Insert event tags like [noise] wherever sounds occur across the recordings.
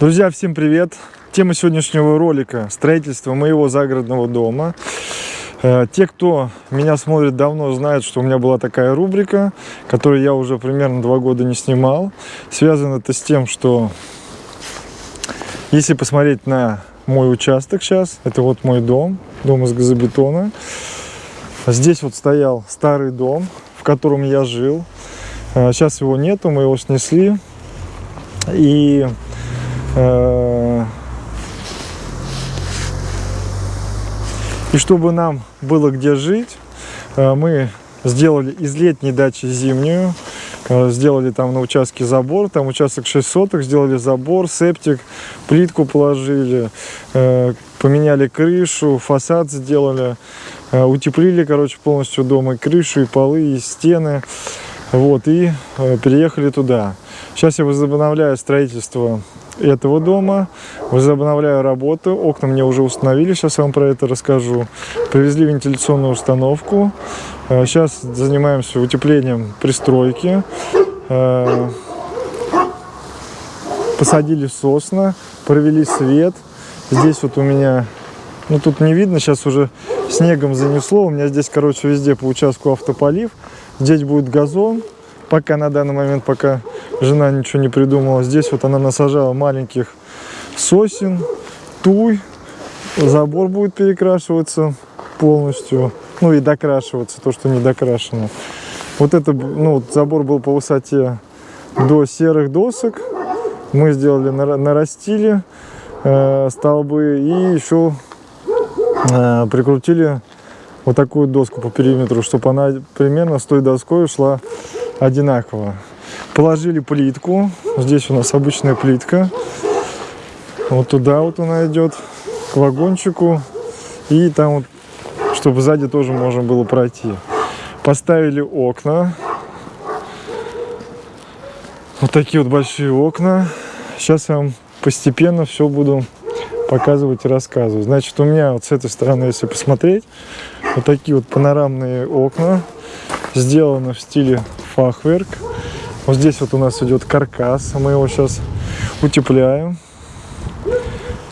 Друзья, всем привет! Тема сегодняшнего ролика – строительство моего загородного дома. Э, те, кто меня смотрит давно, знают, что у меня была такая рубрика, которую я уже примерно два года не снимал. Связано это с тем, что если посмотреть на мой участок сейчас, это вот мой дом, дом из газобетона. Здесь вот стоял старый дом, в котором я жил. Сейчас э, его нету, мы его снесли. И и чтобы нам было где жить, э, мы сделали из летней дачи зимнюю. Сделали там на участке забор, там участок 6 соток, сделали забор, септик, плитку положили, поменяли крышу, фасад сделали, утеплили, короче, полностью дом, и крышу, и полы, и стены. Вот, и э, переехали туда. Сейчас я возобновляю строительство этого дома, возобновляю работу. Окна мне уже установили, сейчас я вам про это расскажу. Привезли вентиляционную установку. Сейчас э, занимаемся утеплением пристройки. Э, посадили сосна, провели свет. Здесь вот у меня, ну тут не видно, сейчас уже снегом занесло. У меня здесь, короче, везде по участку автополив. Здесь будет газон, пока на данный момент, пока жена ничего не придумала. Здесь вот она насажала маленьких сосен, туй. Забор будет перекрашиваться полностью. Ну и докрашиваться, то, что не докрашено. Вот это, ну, забор был по высоте до серых досок. Мы сделали, нарастили э, столбы и еще э, прикрутили вот такую доску по периметру, чтобы она примерно с той доской шла одинаково. Положили плитку. Здесь у нас обычная плитка. Вот туда вот она идет, к вагончику. И там вот, чтобы сзади тоже можно было пройти. Поставили окна. Вот такие вот большие окна. Сейчас я вам постепенно все буду показывать и рассказывать. Значит, у меня вот с этой стороны, если посмотреть, вот такие вот панорамные окна. Сделаны в стиле фахверк. Вот здесь вот у нас идет каркас. Мы его сейчас утепляем.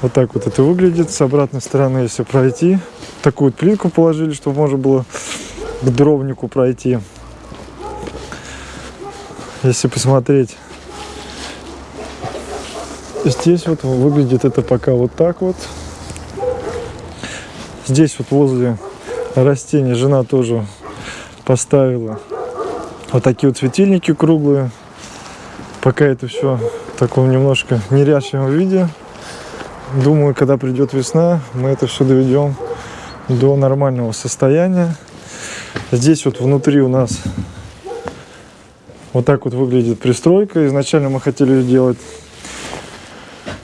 Вот так вот это выглядит. С обратной стороны, если пройти, такую вот плитку положили, чтобы можно было к дровнику пройти. Если посмотреть, здесь вот выглядит это пока вот так вот. Здесь вот возле растения жена тоже поставила вот такие вот светильники круглые. Пока это все в таком немножко неряшливом виде. Думаю, когда придет весна, мы это все доведем до нормального состояния. Здесь вот внутри у нас вот так вот выглядит пристройка. Изначально мы хотели сделать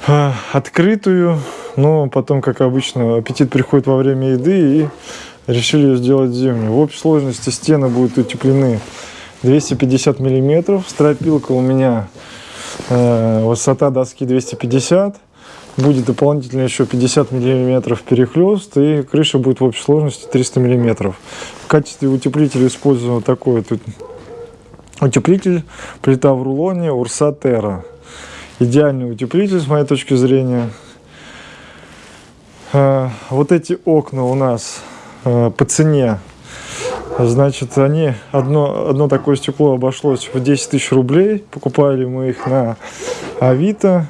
а, открытую, но потом, как обычно, аппетит приходит во время еды и решили сделать зимнюю. В общей сложности стены будут утеплены 250 миллиметров. Стропилка у меня э, высота доски 250. Будет дополнительно еще 50 миллиметров перехлест. И крыша будет в общей сложности 300 миллиметров. В качестве утеплителя использую вот такой вот утеплитель. Плита в рулоне Урса Терра. Идеальный утеплитель с моей точки зрения. Э, вот эти окна у нас э, по цене Значит, они, одно, одно такое стекло обошлось в 10 тысяч рублей. Покупали мы их на Авито.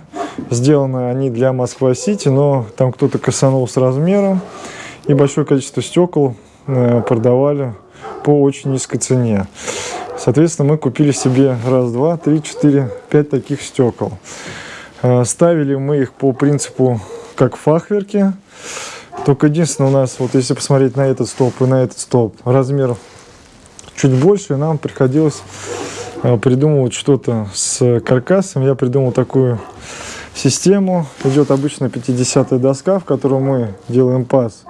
Сделаны они для Москва-Сити, но там кто-то косанул с размером. И большое количество стекол э, продавали по очень низкой цене. Соответственно, мы купили себе раз, два, три, четыре, пять таких стекол. Э, ставили мы их по принципу как фахверки. Только единственное у нас, вот если посмотреть на этот столб и на этот столб, размер чуть больше, нам приходилось э, придумывать что-то с каркасом. Я придумал такую систему. Идет обычно 50 доска, в которую мы делаем паз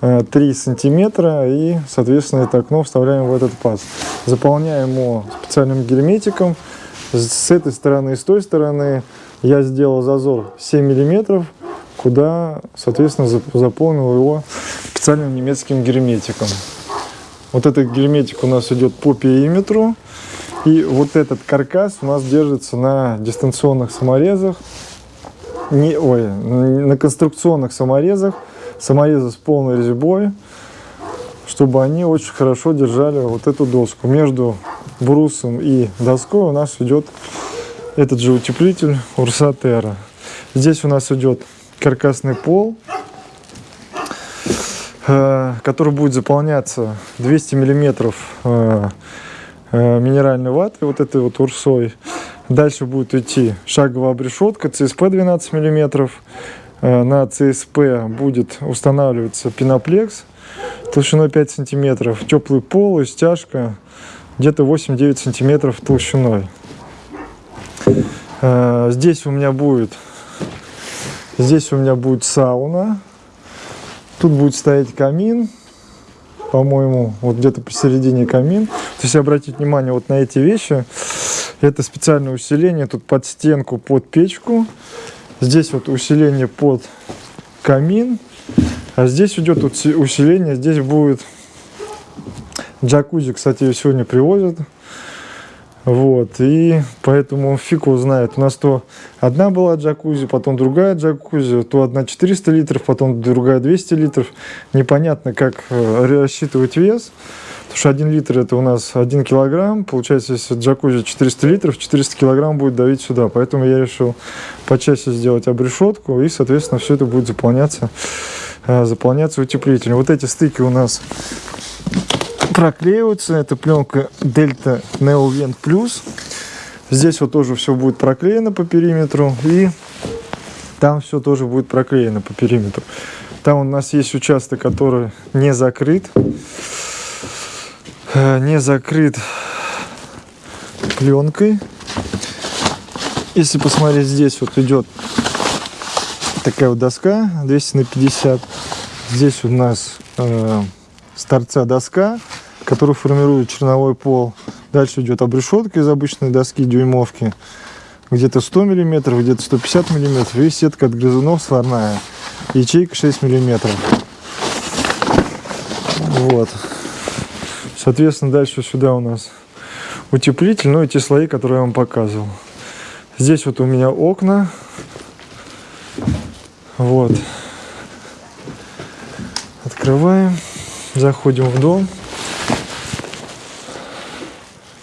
3 э, сантиметра и, соответственно, это окно вставляем в этот паз. Заполняем его специальным герметиком. С этой стороны и с той стороны я сделал зазор 7 миллиметров куда, соответственно, заполнил его специальным немецким герметиком. Вот этот герметик у нас идет по периметру. И вот этот каркас у нас держится на дистанционных саморезах. не, ой, на конструкционных саморезах, саморезы с полной резьбой, чтобы они очень хорошо держали вот эту доску. Между брусом и доской у нас идет этот же утеплитель Урсатера. Здесь у нас идет каркасный пол, э, который будет заполняться 200 миллиметров э, э, минеральной ваты, вот этой вот урсой. Дальше будет идти шаговая обрешетка CSP 12 миллиметров. На CSP будет устанавливаться пеноплекс толщиной 5 сантиметров, теплый пол и стяжка где-то 8-9 сантиметров толщиной. Здесь у меня будет Здесь у меня будет сауна. Тут будет стоять камин, по-моему, вот где-то посередине камин. То есть обратить внимание вот на эти вещи. Это специальное усиление тут под стенку, под печку. Здесь вот усиление под камин. А здесь идет усиление, здесь будет джакузи, кстати, ее сегодня привозят. Вот, и поэтому фиг его знает. У нас то одна была джакузи, потом другая джакузи, то одна 400 литров, потом другая 200 литров. Непонятно, как э, рассчитывать вес. Потому что 1 литр это у нас 1 килограмм. Получается, если джакузи 400 литров, 400 килограмм будет давить сюда. Поэтому я решил почаще сделать обрешетку. И, соответственно, все это будет заполняться, э, заполняться утеплителем. Вот эти стыки у нас проклеиваются. Это пленка Delta Neovent Plus. Здесь вот тоже все будет проклеено по периметру. И там все тоже будет проклеено по периметру. Там у нас есть участок, который не закрыт. Э, не закрыт пленкой. Если посмотреть, здесь вот идет такая вот доска 200 на 50. Здесь у нас э, с торца доска который формирует черновой пол. Дальше идет обрешетка из обычной доски дюймовки. Где-то 100 мм, где-то 150 мм. И сетка от грызунов сварная. Ячейка 6 мм. Вот. Соответственно, дальше сюда у нас утеплитель, ну и те слои, которые я вам показывал. Здесь вот у меня окна. Вот. Открываем. Заходим в дом.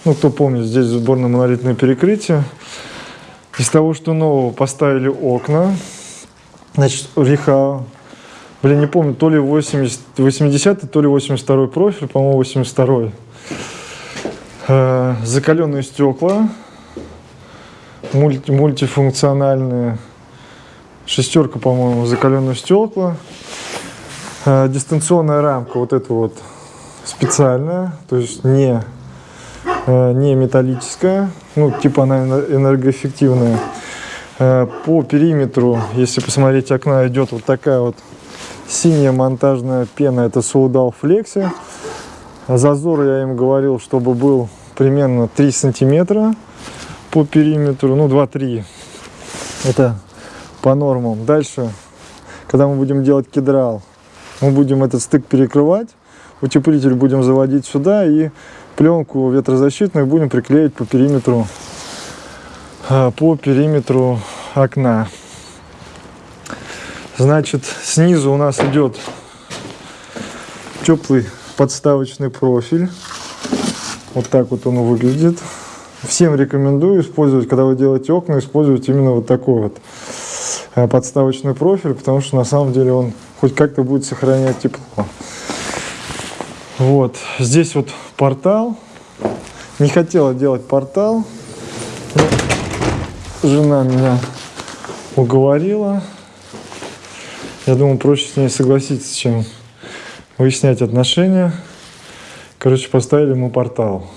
Ну, кто помнит, здесь сборно-монолитное перекрытие. Из того, что нового, поставили окна. Значит, Риха, блин, не помню, то ли 80, 80 то ли 82 профиль, по-моему, 82 э, Закаленные стекла, мульти, мультифункциональные. Шестерка, по-моему, закаленные стекла. Э, дистанционная рамка, вот это вот специальная, то есть не не металлическая, ну, типа она энергоэффективная. Э, по периметру, если посмотреть окна, идет вот такая вот синяя монтажная пена, это Soldal Flexi. Зазор, я им говорил, чтобы был примерно 3 сантиметра по периметру, ну 2-3, это по нормам. Дальше, когда мы будем делать кедрал, мы будем этот стык перекрывать, утеплитель будем заводить сюда и пленку ветрозащитную будем приклеить по периметру а, по периметру окна. Значит снизу у нас идет теплый подставочный профиль. Вот так вот он выглядит. Всем рекомендую использовать когда вы делаете окна использовать именно вот такой вот а, подставочный профиль потому что на самом деле он хоть как-то будет сохранять тепло вот, здесь вот портал. Не хотела делать портал. Жена меня уговорила. Я думаю, проще с ней согласиться, чем выяснять отношения. Короче, поставили ему портал.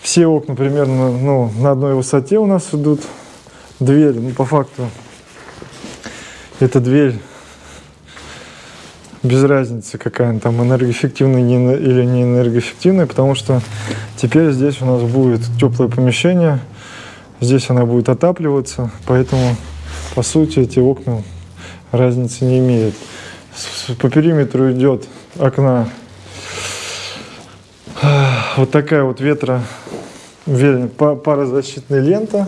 Все окна примерно ну, на одной высоте у нас идут. Дверь, ну, по факту, эта дверь без разницы, какая она там энергоэффективная или не энергоэффективная, потому что теперь здесь у нас будет теплое помещение, здесь она будет отапливаться, поэтому, по сути, эти окна разницы не имеют. По периметру идет окна вот такая вот ветро, парозащитная лента,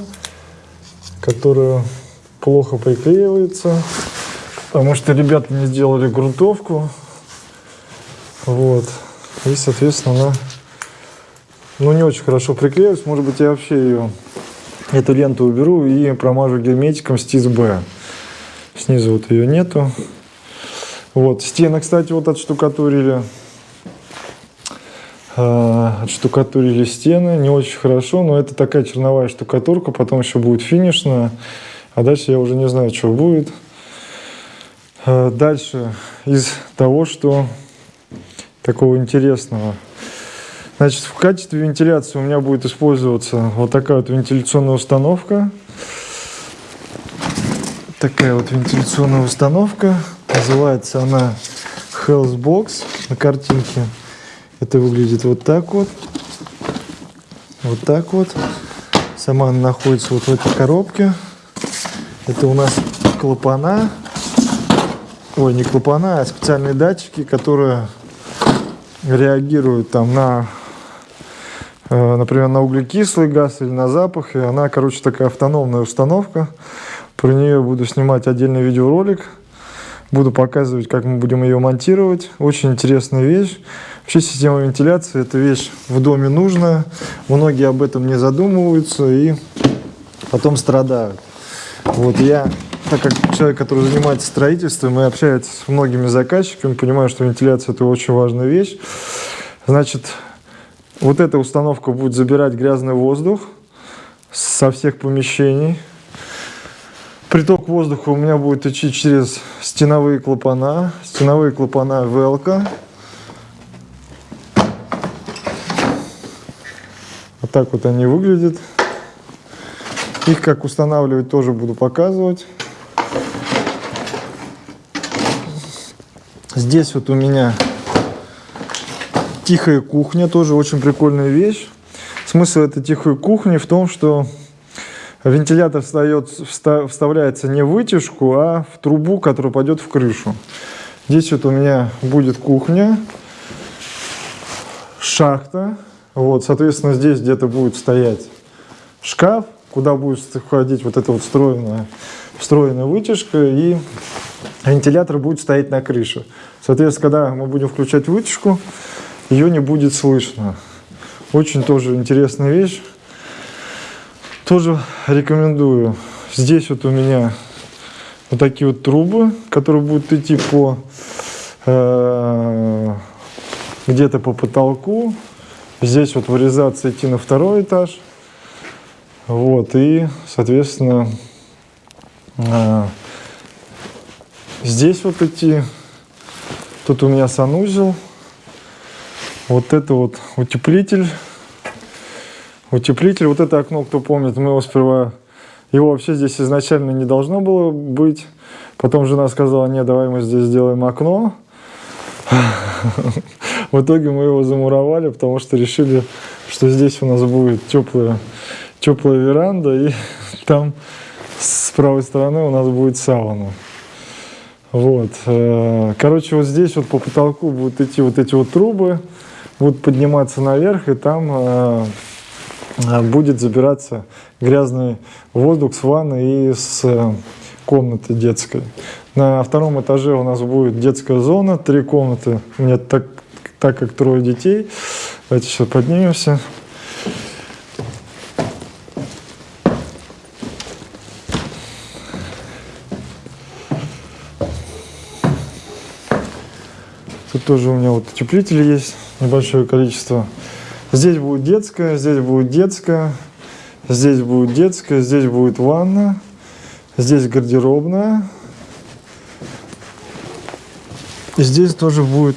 которая плохо приклеивается, потому что ребята не сделали грунтовку. Вот. И, соответственно, она ну, не очень хорошо приклеивается. Может быть, я вообще ее, эту ленту уберу и промажу герметиком стиз Б. Снизу вот ее нету. Вот. Стены, кстати, вот отштукатурили. Э, отштукатурили стены. Не очень хорошо, но это такая черновая штукатурка. Потом еще будет финишная. А дальше я уже не знаю, что будет. Э, дальше из того, что такого интересного. Значит, в качестве вентиляции у меня будет использоваться вот такая вот вентиляционная установка. Такая вот вентиляционная установка. Называется она Health Box на картинке. Это выглядит вот так вот. Вот так вот. Сама она находится вот в этой коробке. Это у нас клапана. Ой, не клапана, а специальные датчики, которые реагируют там на, э, например, на углекислый газ или на запах. И она, короче, такая автономная установка. Про нее буду снимать отдельный видеоролик. Буду показывать, как мы будем ее монтировать. Очень интересная вещь. Вообще система вентиляции – это вещь в доме нужная. Многие об этом не задумываются и потом страдают. Вот я, так как человек, который занимается строительством и общается с многими заказчиками, понимаю, что вентиляция – это очень важная вещь. Значит, вот эта установка будет забирать грязный воздух со всех помещений. Приток воздуха у меня будет идти через стеновые клапана. Стеновые клапана Велка. Вот так вот они выглядят. Их как устанавливать тоже буду показывать. Здесь вот у меня тихая кухня, тоже очень прикольная вещь. Смысл этой тихой кухни в том, что вентилятор встает, вставляется не в вытяжку, а в трубу, которая пойдет в крышу. Здесь вот у меня будет кухня, шахта. Вот, соответственно, здесь где-то будет стоять шкаф, куда будет входить вот эта вот встроенная, встроенная вытяжка, и вентилятор будет стоять на крыше. Соответственно, когда мы будем включать вытяжку, ее не будет слышно. Очень тоже интересная вещь. Тоже рекомендую. Здесь вот у меня вот такие вот трубы, которые будут идти по э, где-то по потолку. Здесь вот вырезаться идти на второй этаж. Вот, и, соответственно, э, здесь вот идти. Тут у меня санузел. Вот это вот утеплитель Утеплитель, вот это окно, кто помнит, мы его сперва... Его вообще здесь изначально не должно было быть. Потом жена сказала, нет, давай мы здесь сделаем окно. [laughs] В итоге мы его замуровали, потому что решили, что здесь у нас будет теплая, теплая веранда, и [laughs] там с правой стороны у нас будет сауна. Вот. Э, короче, вот здесь вот по потолку будут идти вот эти вот трубы, будут подниматься наверх, и там э, Э, будет забираться грязный воздух с ванны и с комнаты детской. На втором этаже у нас будет детская зона, три комнаты. У меня так, так как трое детей. Давайте сейчас поднимемся. Тут тоже у меня вот утеплители есть, небольшое количество. Здесь будет детская, здесь будет детская, здесь будет детская, здесь будет ванна, здесь гардеробная. И здесь тоже будет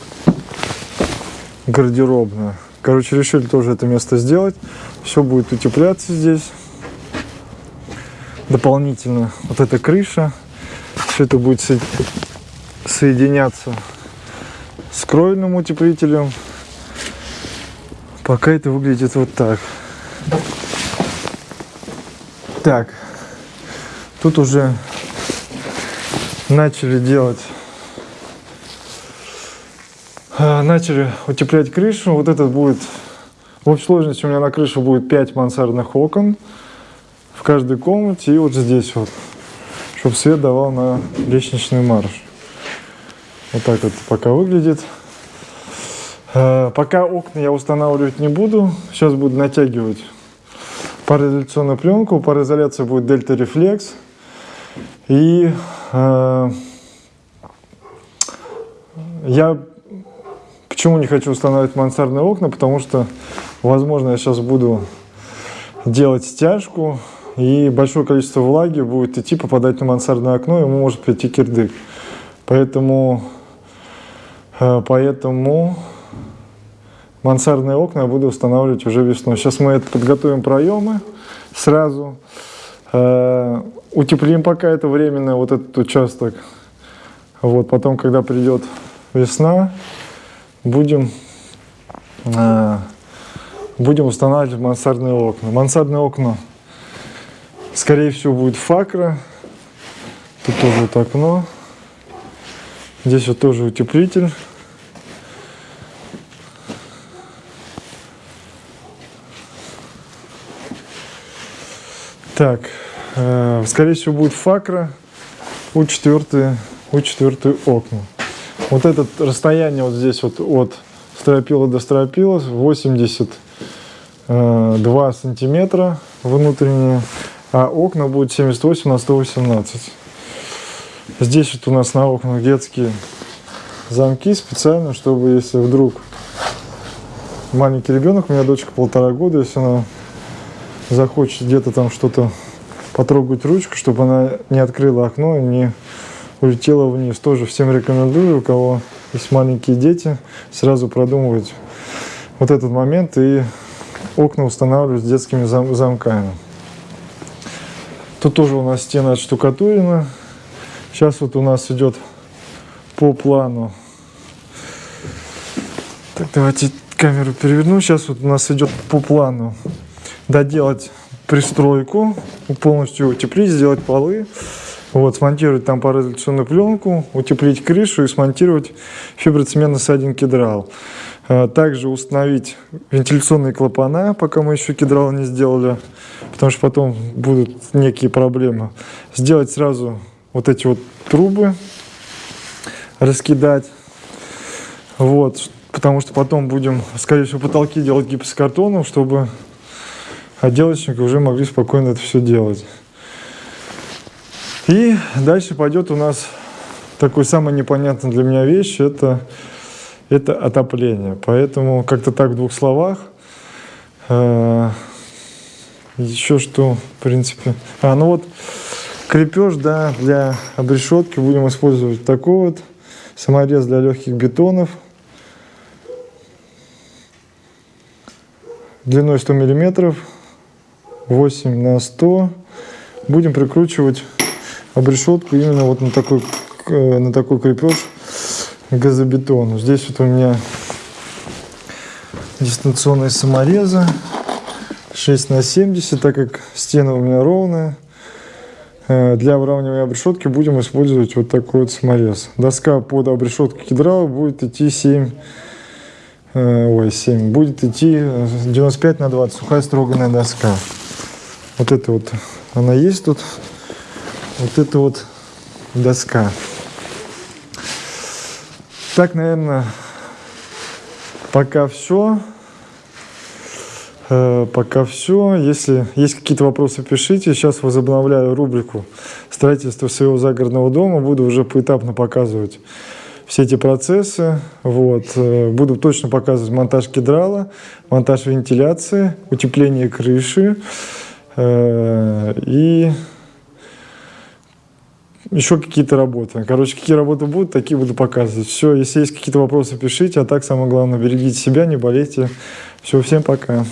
гардеробная. Короче, решили тоже это место сделать. Все будет утепляться здесь. Дополнительно вот эта крыша. Все это будет соединяться с кровельным утеплителем. Пока это выглядит вот так. Так, тут уже начали делать, а, начали утеплять крышу. Вот этот будет, в общей сложности у меня на крышу будет 5 мансардных окон. В каждой комнате и вот здесь вот, чтобы свет давал на лестничный марш. Вот так вот пока выглядит. Э, пока окна я устанавливать не буду. Сейчас буду натягивать пароизоляционную пленку. Пароизоляция будет Delta Reflex. И э, я почему не хочу устанавливать мансардные окна, потому что, возможно, я сейчас буду делать стяжку, и большое количество влаги будет идти, попадать на мансардное окно, и ему может прийти кирдык. Поэтому, поэтому мансардные окна я буду устанавливать уже весной. Сейчас мы это подготовим проемы сразу. Э, утеплим пока это временно, вот этот участок. Вот, потом, когда придет весна, будем, э, будем устанавливать мансардные окна. Мансардные окна, скорее всего, будет факра. Тут тоже вот окно. Здесь вот тоже утеплитель. Так, э, скорее всего будет факра у 4 у 4 окна. Вот это расстояние вот здесь вот от стропила до стропила 82 э, сантиметра внутренние, а окна будут 78 на 118. Здесь вот у нас на окнах детские замки специально, чтобы если вдруг маленький ребенок, у меня дочка полтора года, если она захочет где-то там что-то потрогать ручку, чтобы она не открыла окно и не улетела вниз. Тоже всем рекомендую, у кого есть маленькие дети, сразу продумывать вот этот момент и окна устанавливать с детскими зам замками. Тут тоже у нас стена отштукатурена. Сейчас вот у нас идет по плану. Так, давайте камеру переверну. Сейчас вот у нас идет по плану доделать пристройку, полностью утеплить, сделать полы, вот, смонтировать там пароизоляционную пленку, утеплить крышу и смонтировать фиброцементный сайдинг кедрал. А, также установить вентиляционные клапана, пока мы еще кедрал не сделали, потому что потом будут некие проблемы. Сделать сразу вот эти вот трубы, раскидать. Вот, потому что потом будем, скорее всего, потолки делать гипсокартоном, чтобы отделочники уже могли спокойно это все делать. И дальше пойдет у нас такой самый непонятный для меня вещь, это, это отопление. Поэтому как-то так в двух словах. Э, еще что, в принципе... А, ну вот крепеж, да, для обрешетки будем использовать такой вот. Саморез для легких бетонов. Длиной 100 миллиметров. 8 на 100. Будем прикручивать обрешетку именно вот на такой, э, на такой крепеж газобетону. Здесь вот у меня дистанционные саморезы 6 на 70, так как стена у меня ровная. Э, для выравнивания обрешетки будем использовать вот такой вот саморез. Доска под обрешетку кедрала будет идти 7, э, ой, 7, будет идти 95 на 20, сухая строганная доска. Вот это вот, она есть тут. Вот это вот доска. Так, наверное, пока все. Э, пока все. Если есть какие-то вопросы, пишите. Сейчас возобновляю рубрику строительства своего загородного дома. Буду уже поэтапно показывать все эти процессы. Вот. Э, буду точно показывать монтаж кедрала, монтаж вентиляции, утепление крыши. Э, и еще какие-то работы. Короче, какие работы будут, такие буду показывать. Все, если есть какие-то вопросы, пишите. А так, самое главное, берегите себя, не болейте. Все, всем пока.